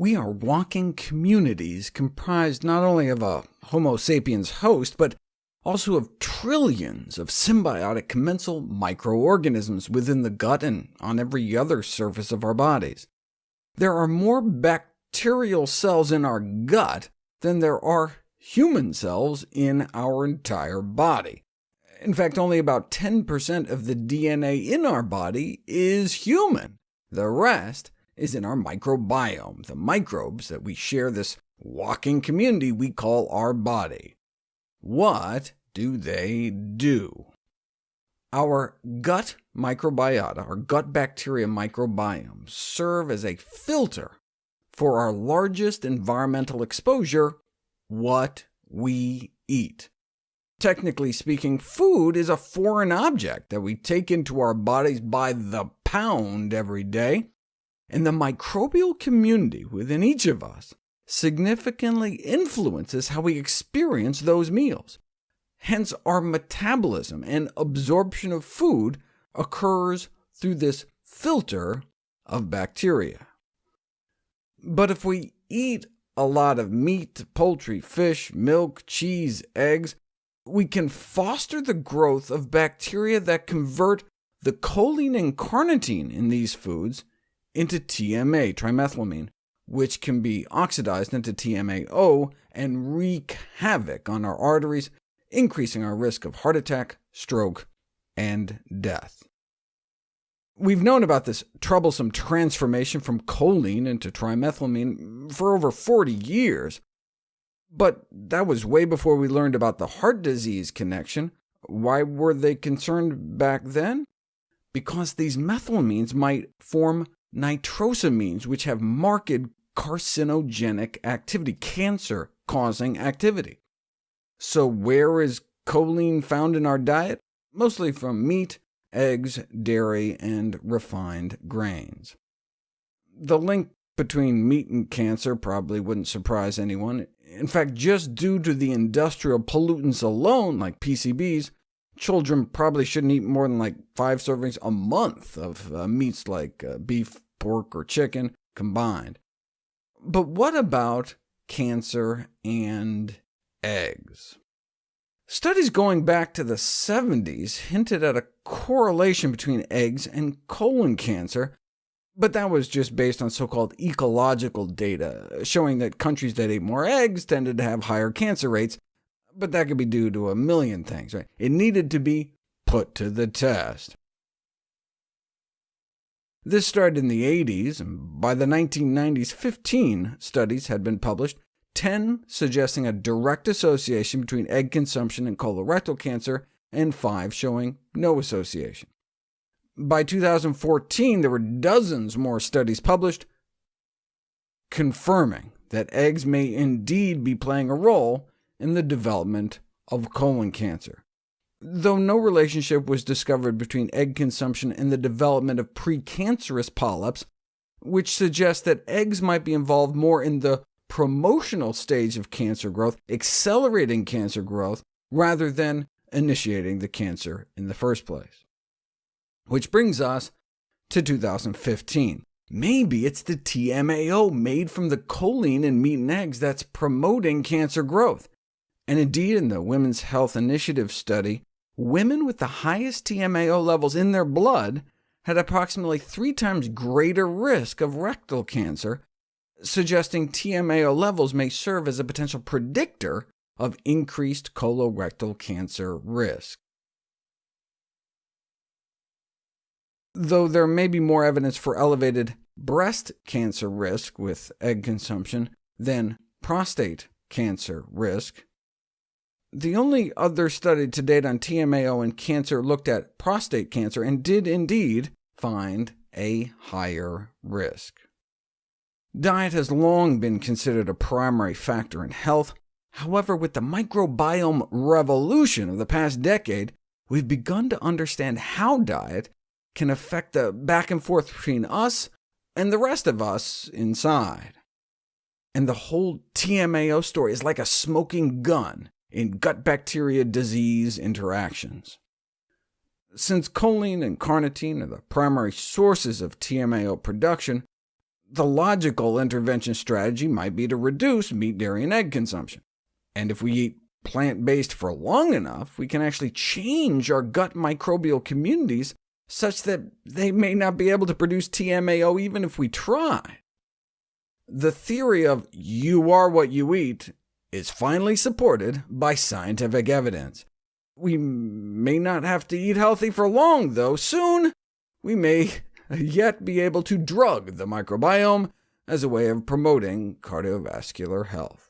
We are walking communities comprised not only of a Homo sapiens host, but also of trillions of symbiotic commensal microorganisms within the gut and on every other surface of our bodies. There are more bacterial cells in our gut than there are human cells in our entire body. In fact, only about 10% of the DNA in our body is human. The rest is in our microbiome, the microbes that we share this walking community we call our body. What do they do? Our gut microbiota, our gut bacteria microbiome, serve as a filter for our largest environmental exposure, what we eat. Technically speaking, food is a foreign object that we take into our bodies by the pound every day, and the microbial community within each of us significantly influences how we experience those meals. Hence, our metabolism and absorption of food occurs through this filter of bacteria. But if we eat a lot of meat, poultry, fish, milk, cheese, eggs, we can foster the growth of bacteria that convert the choline and carnitine in these foods into TMA, trimethylamine, which can be oxidized into TMAO and wreak havoc on our arteries, increasing our risk of heart attack, stroke, and death. We've known about this troublesome transformation from choline into trimethylamine for over 40 years, but that was way before we learned about the heart disease connection. Why were they concerned back then? Because these methylamines might form nitrosamines, which have marked carcinogenic activity, cancer-causing activity. So where is choline found in our diet? Mostly from meat, eggs, dairy, and refined grains. The link between meat and cancer probably wouldn't surprise anyone. In fact, just due to the industrial pollutants alone, like PCBs, children probably shouldn't eat more than like five servings a month of uh, meats like uh, beef, pork, or chicken combined. But what about cancer and eggs? Studies going back to the 70s hinted at a correlation between eggs and colon cancer, but that was just based on so-called ecological data, showing that countries that ate more eggs tended to have higher cancer rates, but that could be due to a million things. Right? It needed to be put to the test. This started in the 80s, and by the 1990s 15 studies had been published 10 suggesting a direct association between egg consumption and colorectal cancer, and 5 showing no association. By 2014, there were dozens more studies published confirming that eggs may indeed be playing a role in the development of colon cancer. Though no relationship was discovered between egg consumption and the development of precancerous polyps, which suggests that eggs might be involved more in the promotional stage of cancer growth, accelerating cancer growth, rather than initiating the cancer in the first place. Which brings us to 2015. Maybe it's the TMAO made from the choline in meat and eggs that's promoting cancer growth. And indeed, in the Women's Health Initiative study, women with the highest TMAO levels in their blood had approximately three times greater risk of rectal cancer suggesting TMAO levels may serve as a potential predictor of increased colorectal cancer risk. Though there may be more evidence for elevated breast cancer risk with egg consumption than prostate cancer risk, the only other study to date on TMAO and cancer looked at prostate cancer and did indeed find a higher risk. Diet has long been considered a primary factor in health. However, with the microbiome revolution of the past decade, we've begun to understand how diet can affect the back and forth between us and the rest of us inside. And the whole TMAO story is like a smoking gun in gut bacteria disease interactions. Since choline and carnitine are the primary sources of TMAO production, The logical intervention strategy might be to reduce meat, dairy, and egg consumption. And if we eat plant-based for long enough, we can actually change our gut microbial communities such that they may not be able to produce TMAO even if we try. The theory of you are what you eat is finally supported by scientific evidence. We may not have to eat healthy for long, though. Soon we may yet be able to drug the microbiome as a way of promoting cardiovascular health.